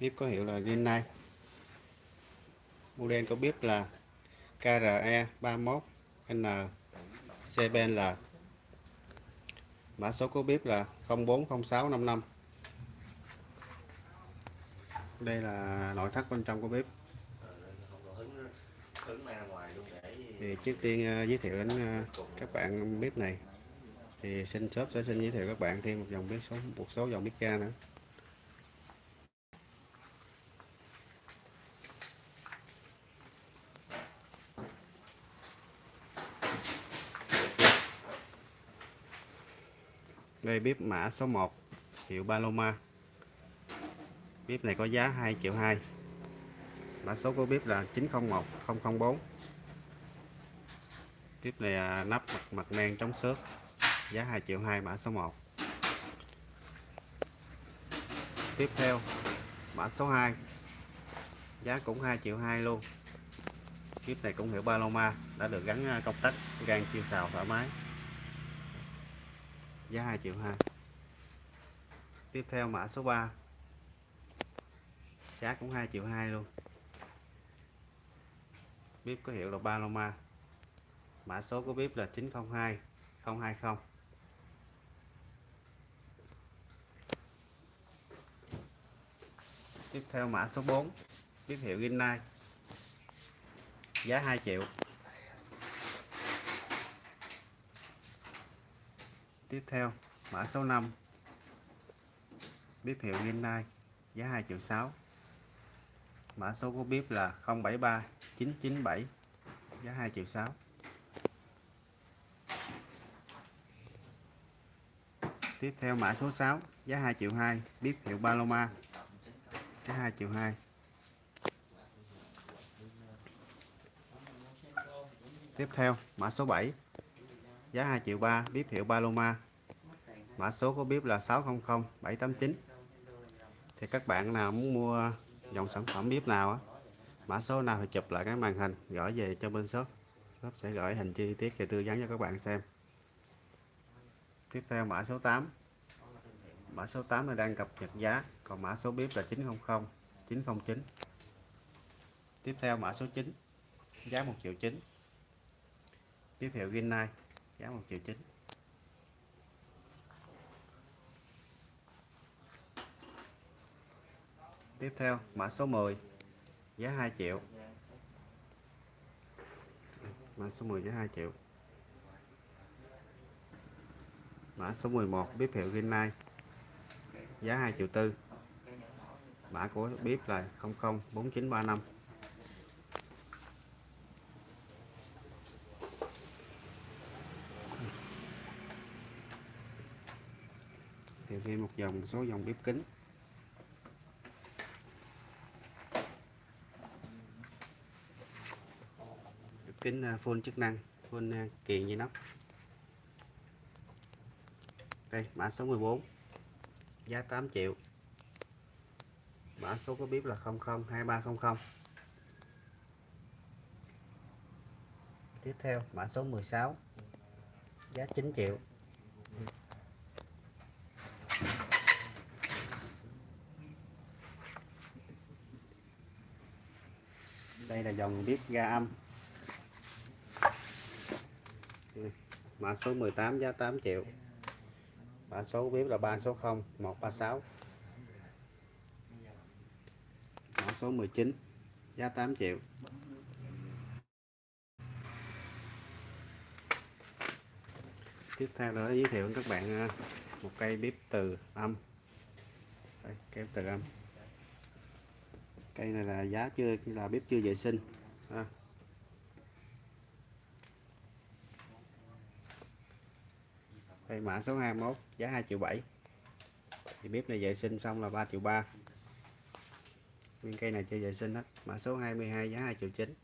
bếp có hiệu là Rinnai model có bếp là KRE 31 N CBL mã số của bếp là 040655 đây là nội thất bên trong của bếp thì trước tiên ờ, giới thiệu đến ờ, các bạn bếp này. Thì xin shop sẽ xin giới thiệu các bạn thêm một dòng bếp số, một số dòng bếp ga nữa. Đây bếp mã số 1 hiệu Paloma. Bếp này có giá 2 triệu 2 mã số của bếp là 901004. bếp này à, nắp mặt, mặt men chống xước giá 2 triệu 2 mã số 1 tiếp theo mã số 2 giá cũng 2 triệu 2 luôn. Bếp này cũng hiệu Paloma đã được gắn à, công tắc gan chia xào thoải mái giá 2 triệu 2 tiếp theo mã số 3 giá cũng 2 triệu 2 luôn. Bếp có hiệu là Paloma. Mã số của bếp là 902 020 tiếp theo mã số 4 bếp hiệu Ginnai giá 2 triệu. Tiếp theo, mã số 5 bếp hiệu Hyundai, giá 2 triệu 6 mã số của bếp là 073 997 giá 2 triệu 6 tiếp theo, mã số 6 giá 2 triệu 2 bếp hiệu Paloma, giá 2 triệu 2 tiếp theo, mã số 7 giá 2 triệu 3 bếp hiệu Paloma. Mã số của bếp là 600 789 thì các bạn nào muốn mua dòng sản phẩm bếp nào á, mã số nào thì chụp lại cái màn hình, gửi về cho bên shop. Shop sẽ gửi hình chi tiết và tư vấn cho các bạn xem. Tiếp theo mã số 8 mã số 8 là đang cập nhật giá, còn mã số bếp là 900 909 tiếp theo mã số 9 giá 1 triệu 9 tiếp hiệu Rinnai giá 1 triệu 9 tiếp theo, mã số 10 giá 2 triệu. Mã số 10 giá 2 triệu. Mã số 11 bếp hiệu Rinnai giá 2 triệu tư. Mã của bếp là 004935 thêm một dòng một số dòng bếp kính. Bếp kính à, full chức năng full kiện dây nắp đây mã số 14 giá 8 triệu. Mã số có bếp là 002300 tiếp theo mã số 16 giá 9 triệu. Đây là dòng bếp ga âm. Mã số 18 giá 8 triệu. Mã số bếp là 360 136 mã số 19 giá 8 triệu. Tiếp theo đó giới thiệu các bạn à, một cây bếp từ âm. Đây, cây từ âm cây này là giá chưa là bếp chưa vệ sinh. À. cây mã số 21 giá 2 triệu 7 thì bếp này vệ sinh xong là 3 triệu 3 nguyên cây này chưa vệ sinh hết. Mã số 22 giá 2 triệu 9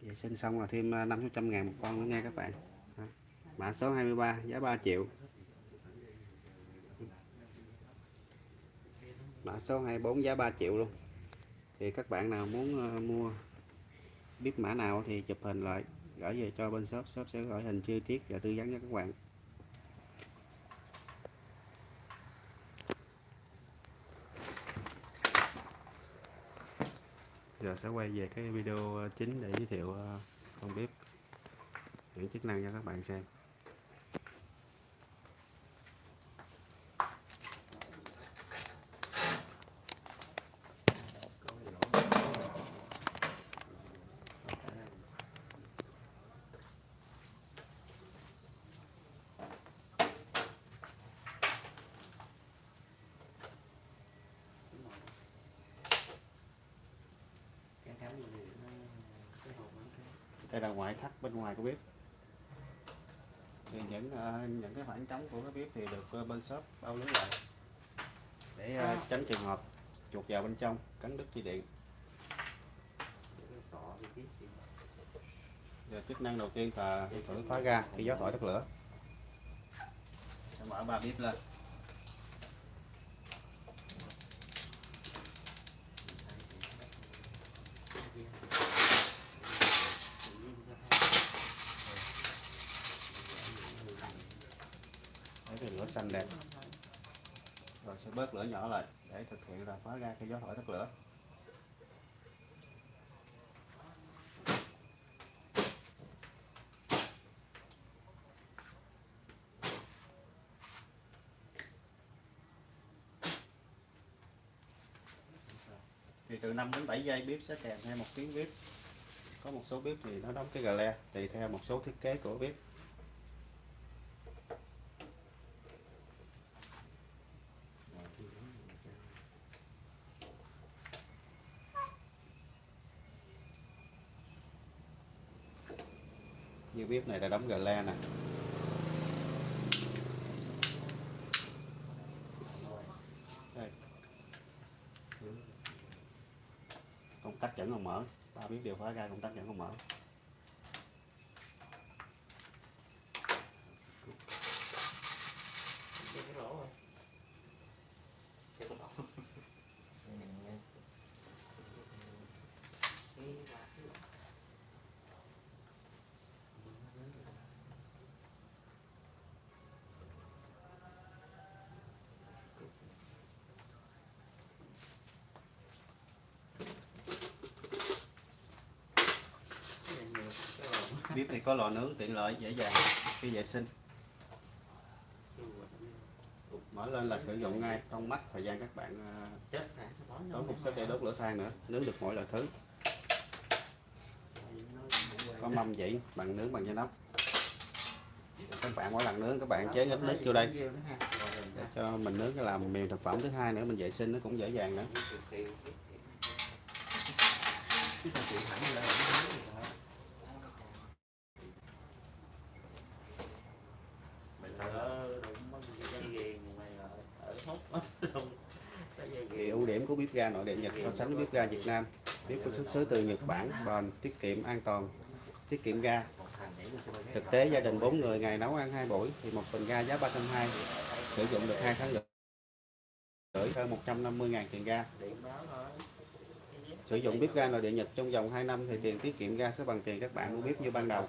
vệ sinh xong là thêm à, 500 ngàn một con nữa nha các bạn. Mã số 23 giá 3 triệu. mã số 24 giá 3 triệu luôn. Thì các bạn nào muốn ờ, mua biết mã nào thì chụp hình lại, gửi về cho bên shop. Shop sẽ gửi hình chi tiết và tư vấn cho các bạn. Giờ sẽ quay về cái video chính để giới thiệu ờ, con bếp, những chức năng cho các bạn xem. Đây là ngoại thất bên ngoài của bếp. Thì những ờ, những cái khoảng trống của cái bếp thì được ờ, bên shop bao lưới lại để ờ, tránh trường hợp chuột vào bên trong cắn đứt dây điện. Giờ chức năng đầu tiên là thử phá ga khi gió thổi tắt lửa. Sẽ mở ba bếp lên để thì lửa xanh đẹp rồi sẽ bớt lửa nhỏ lại để thực hiện là phá ra cái gió thổi tắt lửa. Thì từ 5 đến 7 giây bếp sẽ kèm theo một tiếng bếp. Có một số bếp thì nó đóng cái gà le, tùy theo một số thiết kế của bếp. Cái bếp này là đóng gà le nè. Công tắc vẫn còn mở. Ba bếp đều phá ra, công tắc vẫn còn mở. Bếp thì có lò nướng tiện lợi dễ dàng khi vệ sinh. Mở lên là sử dụng ngay không mất thời gian các bạn ờ, tốn một sức để đốt lửa than nữa nướng được mỗi loại thứ. Có mâm vậy bằng nướng bằng da nóc. Các bạn mỗi lần nướng các bạn chế ít nước vô đây. Để cho mình nướng cái làm mềm thực phẩm thứ hai nữa mình vệ sinh nó cũng dễ dàng nữa thì ưu điểm của bếp ga nội địa Nhật so sánh với bếp ga Việt Nam. Bếp có xuất xứ từ Nhật Bản, bền, tiết kiệm, an toàn, tiết kiệm ga. Thực tế, gia đình 4 người ngày nấu ăn 2 buổi thì một bình ga giá 320 sử dụng được 2 tháng lượt gửi hơn 150.000 tiền ga. Sử dụng bếp ga nội địa Nhật trong vòng 2 năm thì tiền tiết kiệm ga sẽ bằng tiền các bạn mua bếp như ban đầu.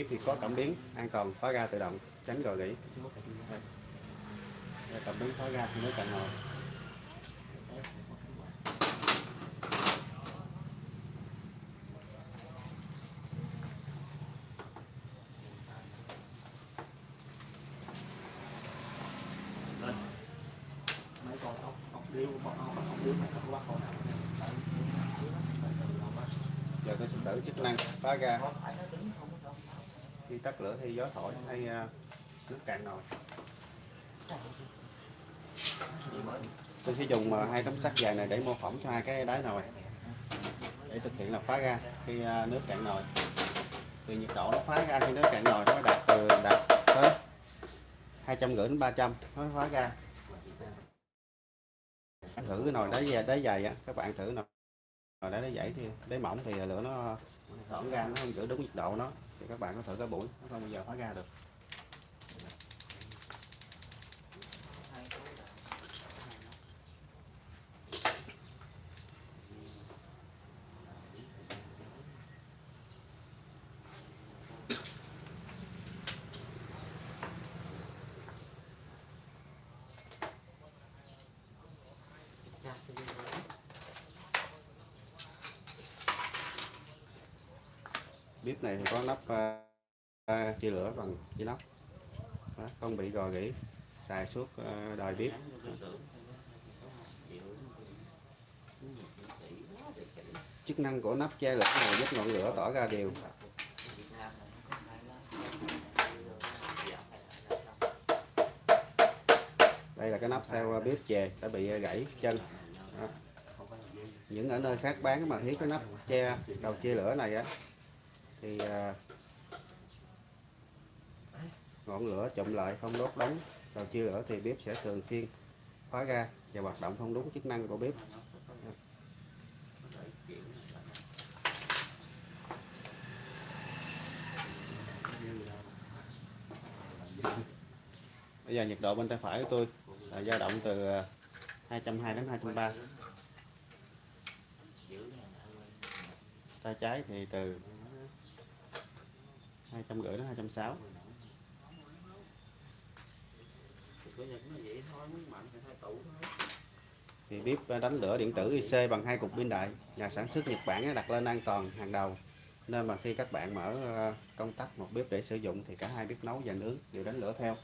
Kiếp thì có cảm biến, an toàn khóa ga tự động, tránh rò rỉ. Cảm biến khóa ga khi cần ngồi nó giờ tôi sẽ thử chức năng khóa ga có phải nó đứng không có khi tắt lửa thì gió thổi hay à, nước cạn nồi. Tôi sẽ dùng à, hai tấm sắt dài này để mô phỏng cho hai cái đáy nồi. Để thực hiện là phá ra khi à, nước cạn nồi. Thì nhiệt độ nó phá ra khi nước cạn nồi nó đạt từ đạt tới hai trăm rưỡi đến 300 nó phá ra thử cái nồi đáy dài, đáy dày á, các bạn thử nồi nồi đáy đáy dày thì, đáy mỏng thì lửa nó tỏn ra nó không giữ đúng nhiệt độ nó thì các bạn có thử cái buổi nó không bao giờ phá ra được. Bếp này thì có nắp à, chia lửa bằng inox Đó, không bị gò gỉ xài suốt ờ, à, đời bếp. Chức năng của nắp che lửa này giúp ngọn lửa tỏ ra đều. Đây là cái nắp theo bếp chè đã bị gãy chân. Đó. những ở nơi khác bán mà thiếu cái nắp che đầu chia lửa này á thì à, ngọn lửa chụm lại không đốt đóng đầu chia lửa thì bếp sẽ thường xuyên khóa ra và hoạt động không đúng chức năng của bếp. Bây giờ nhiệt độ bên tay phải của tôi là dao động từ à, 220 đến 230 tay trái thì từ 250 đến 260 thì bếp à, đánh lửa điện tử IC bằng hai cục pin đại. Nhà sản xuất Nhật Bản đặt lên an toàn hàng đầu. Nên mà khi các bạn mở à, công tắc một bếp để sử dụng thì cả hai bếp nấu và nướng đều đánh lửa theo.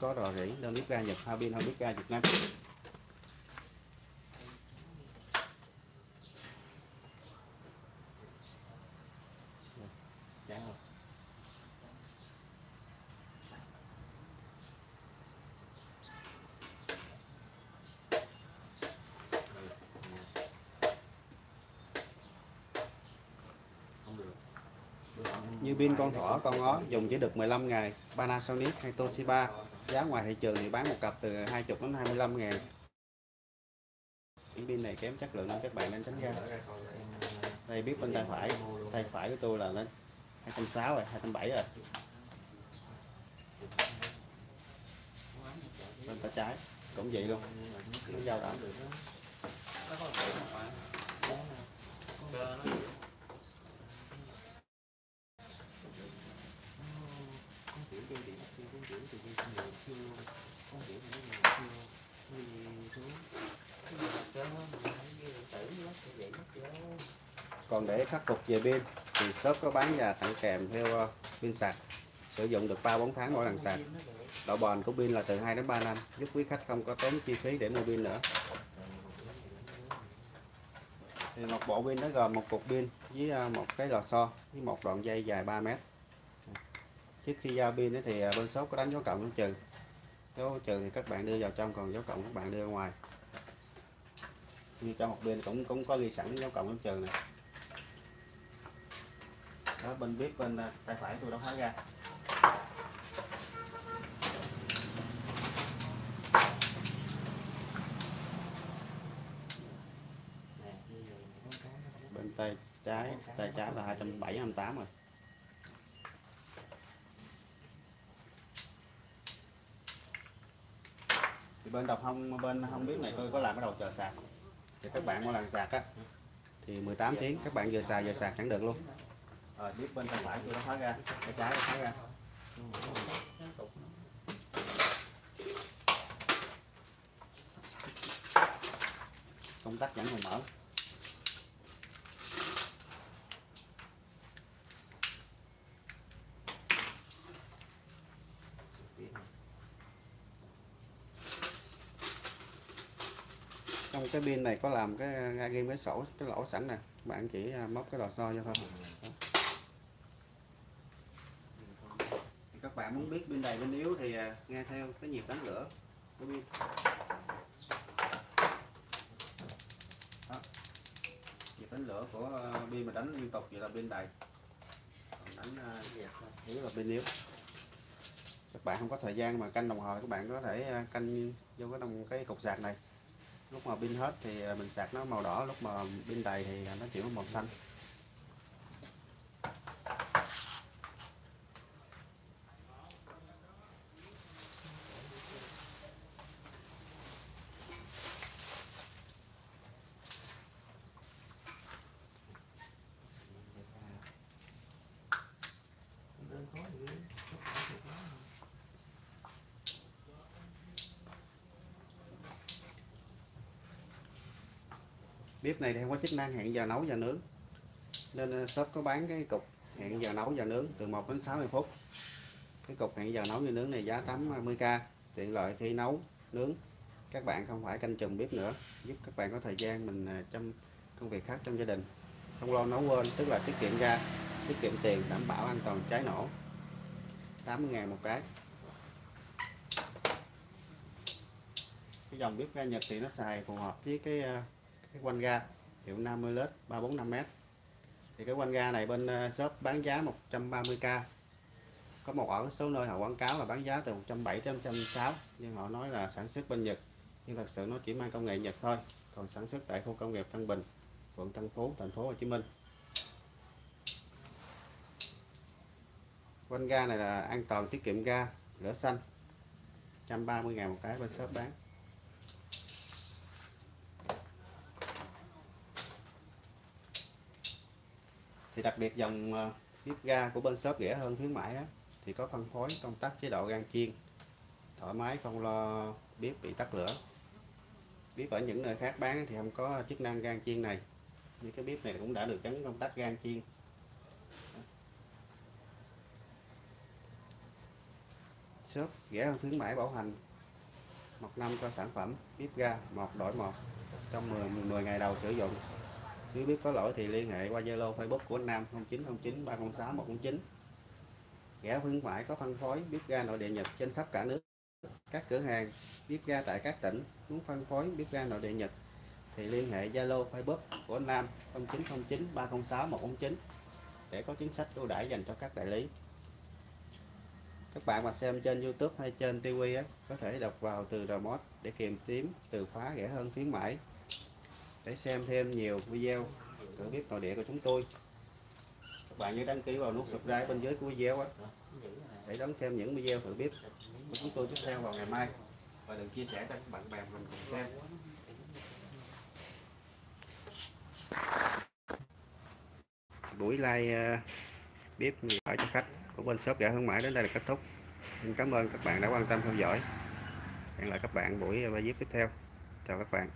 Có rò rỉ đơn bếp ga Nhật, hai pin hơn bếp ga Việt Nam Chán không? Như pin con thỏ, con ó dùng chỉ được 15 ngày, Panasonic hay Toshiba. Giá ngoài thị trường thì bán một cặp từ 20 đến 25 ngàn. Những pin này kém chất lượng nên các bạn nên tránh ra. Đây biết bên tay phải, tay phải của tôi là nó 260 rồi, 270 rồi. Bên tay trái cũng vậy luôn. Nó dao Còn để khắc phục về pin thì shop có bán và tặng kèm theo ờ, pin sạc sử dụng được 3-4 tháng mỗi lần sạc. Độ bền của pin là từ 2 đến 3 năm, giúp quý khách không có tốn chi phí để mua pin nữa. Thì một bộ pin nó gồm một cục pin với ờ, một cái lò xo với một đoạn dây dài 3 mét. Trước khi giao pin thì ờ, bên shop có đánh dấu cộng dấu trừ. Dấu trừ thì các bạn đưa vào trong, còn dấu cộng các bạn đưa ra ngoài. Như trong một bên cũng cũng có ghi sẵn dấu cộng dấu trừ này. Đó, bên bếp, bên à, tay phải tôi đã khóa ra. bên tay trái tay trái là 270 28 rồi bên đọc không bên không biết này tôi có làm cái đầu chờ sạc. Thì các bạn mỗi lần sạc á thì 18 tiếng các bạn vừa xài vừa sạc chẳng được luôn. Rồi biết bên tay phải tôi đã khóa ra tay trái đã khóa ra. Công tắc vẫn còn mở cái pin này có làm cái ngay ghim cái sổ cái lỗ sẵn nè. Bạn chỉ à, móc cái lò xo cho thôi. Thì các bạn muốn biết bên đầy bên yếu thì à, nghe theo cái nhịp đánh lửa của pin. Nhịp đánh lửa của à, pin mà đánh liên tục vậy là bên đầy. Còn đánh à, yếu là bên yếu. Các bạn không có thời gian mà canh đồng hồ các bạn có thể canh vô cái đồng cái cục sạc này lúc mà pin hết thì mình sạc nó màu đỏ, lúc mà pin đầy thì nó chuyển màu xanh. Bếp này thì không có chức năng hẹn giờ nấu giờ nướng. Nên ờ, shop có bán cái cục hẹn giờ nấu giờ nướng từ 1 đến 60 phút. Cái cục hẹn giờ nấu giờ nướng này giá 80k ờ, tiện lợi khi nấu, nướng. Các bạn không phải canh chừng bếp nữa, giúp các bạn có thời gian mình ờ, chăm công việc khác trong gia đình. Không lo nấu quên, tức là tiết kiệm ga tiết kiệm tiền, đảm bảo an toàn cháy nổ. 80.000 một cái. Cái dòng bếp ga Nhật thì nó xài phù hợp với cái cái quanh ga, hiệu 50 lít 345m thì cái quanh ga này bên ờ, shop bán giá 130k có một ở số nơi họ quảng cáo là bán giá từ 170 đến 160 nhưng họ nói là sản xuất bên Nhật, nhưng thật sự nó chỉ mang công nghệ Nhật thôi. Còn sản xuất tại khu công nghiệp Tân Bình, quận Tân Phú, thành phố Hồ Chí Minh. Quanh ga này là an toàn tiết kiệm ga, lửa xanh. 130 ngàn một cái bên shop bán. Thì đặc biệt dòng ờ, bếp ga của bên shop rẻ hơn khuyến mãi đó, thì có phân phối công tắc chế độ gan chiên. Thoải mái không lo bếp bị tắt lửa. Bếp ở những nơi khác bán thì không có chức năng gan chiên này. Như cái bếp này cũng đã được gắn công tắc gan chiên. Shop rẻ hơn khuyến mãi bảo hành. Một năm cho sản phẩm bếp ga một đổi một trong 10, 10 ngày đầu sử dụng nếu biết có lỗi thì liên hệ qua Zalo Facebook của anh Nam 0909 306 109 rẻ khuyến mãi có phân phối bếp ga nội địa Nhật trên khắp cả nước. Các cửa hàng bếp ga tại các tỉnh muốn phân phối bếp ga nội địa Nhật thì liên hệ Zalo Facebook của anh Nam 0909 306 109 để có chính sách ưu đãi dành cho các đại lý. Các bạn mà xem trên YouTube hay trên TV á, có thể đọc vào từ remote để tìm kiếm từ khóa rẻ hơn khuyến mãi để xem thêm nhiều video cửa bếp nội địa của chúng tôi. Các bạn nhớ đăng ký vào nút subscribe bên dưới của video đó, để đón xem những video thử bếp của chúng tôi tiếp theo vào ngày mai. Và đừng chia sẻ cho các bạn bè mình cùng xem. Buổi like ờ, bếp ở cho khách của bên shop rẻ hương mãi đến đây là kết thúc. Xin cảm ơn các bạn đã quan tâm theo dõi. Hẹn lại các bạn buổi ờ, bài viết tiếp theo. Chào các bạn.